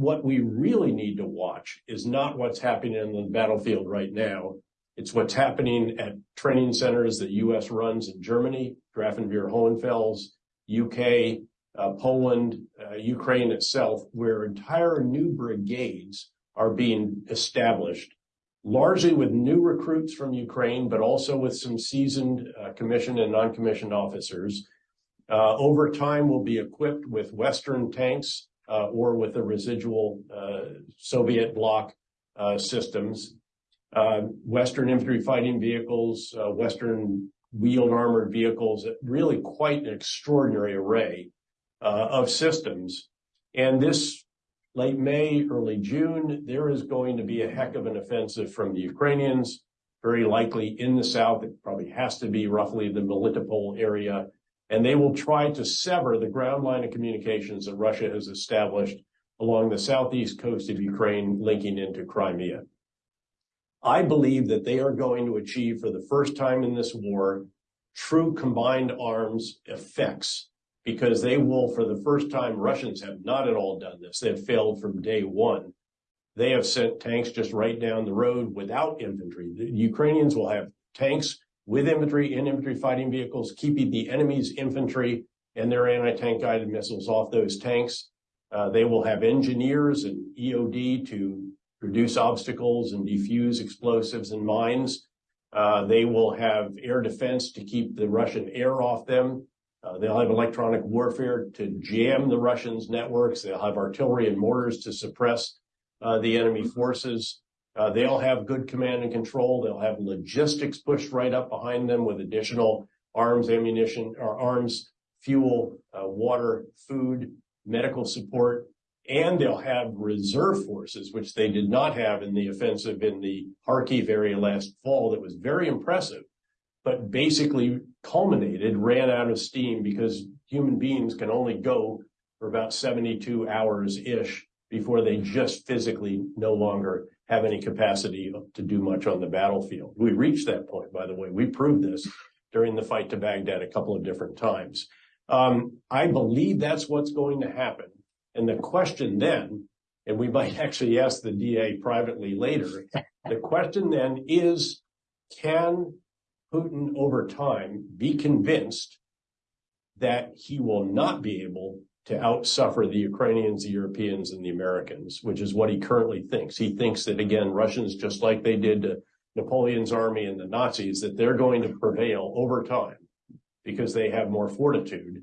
what we really need to watch is not what's happening on the battlefield right now. It's what's happening at training centers that U.S. runs in Germany, Grafenwoehr-Hohenfels, U.K., uh, Poland, uh, Ukraine itself, where entire new brigades are being established, largely with new recruits from Ukraine, but also with some seasoned, uh, commissioned and non-commissioned officers. Over time, will be equipped with Western tanks, Uh, or with the residual, uh, Soviet bloc, uh, systems, um, Western infantry fighting vehicles, Western wheeled armored vehicles, really quite an extraordinary array, of systems. And this late May, early June, there is going to be a heck of an offensive from the Ukrainians, very likely in the south. It probably has to be roughly the Melitopol area, and they will try to sever the ground line of communications that Russia has established along the southeast coast of Ukraine, linking into Crimea. I believe that they are going to achieve, for the first time in this war, true combined arms effects, because they will, for the first time, Russians have not at all done this. They have failed from day one. They have sent tanks just right down the road without infantry. The Ukrainians will have tanks with infantry and infantry fighting vehicles, keeping the enemy's infantry and their anti-tank guided missiles off those tanks. Uh, they will have engineers and EOD to reduce obstacles and defuse explosives and mines. Uh, they will have air defense to keep the Russian air off them. Uh, they'll have electronic warfare to jam the Russians' networks. They'll have artillery and mortars to suppress the enemy forces. Uh, they'll have good command and control. They'll have logistics pushed right up behind them with additional arms, ammunition, or arms, fuel, uh, water, food, medical support, and they'll have reserve forces, which they did not have in the offensive in the Kharkiv area last fall. That was very impressive, but basically culminated, ran out of steam because human beings can only go for about 72 hours-ish before they just physically no longer have any capacity to do much on the battlefield. We reached that point, by the way. We proved this during the fight to Baghdad a couple of different times. Um, I believe that's what's going to happen. And the question then, and we might actually ask the DA privately later, the question then is: Can Putin, over time, be convinced that he will not be able to outsuffer the Ukrainians, the Europeans, and the Americans, which is what he currently thinks. He thinks that, again, Russians, just like they did to Napoleon's army and the Nazis, that they're going to prevail over time because they have more fortitude.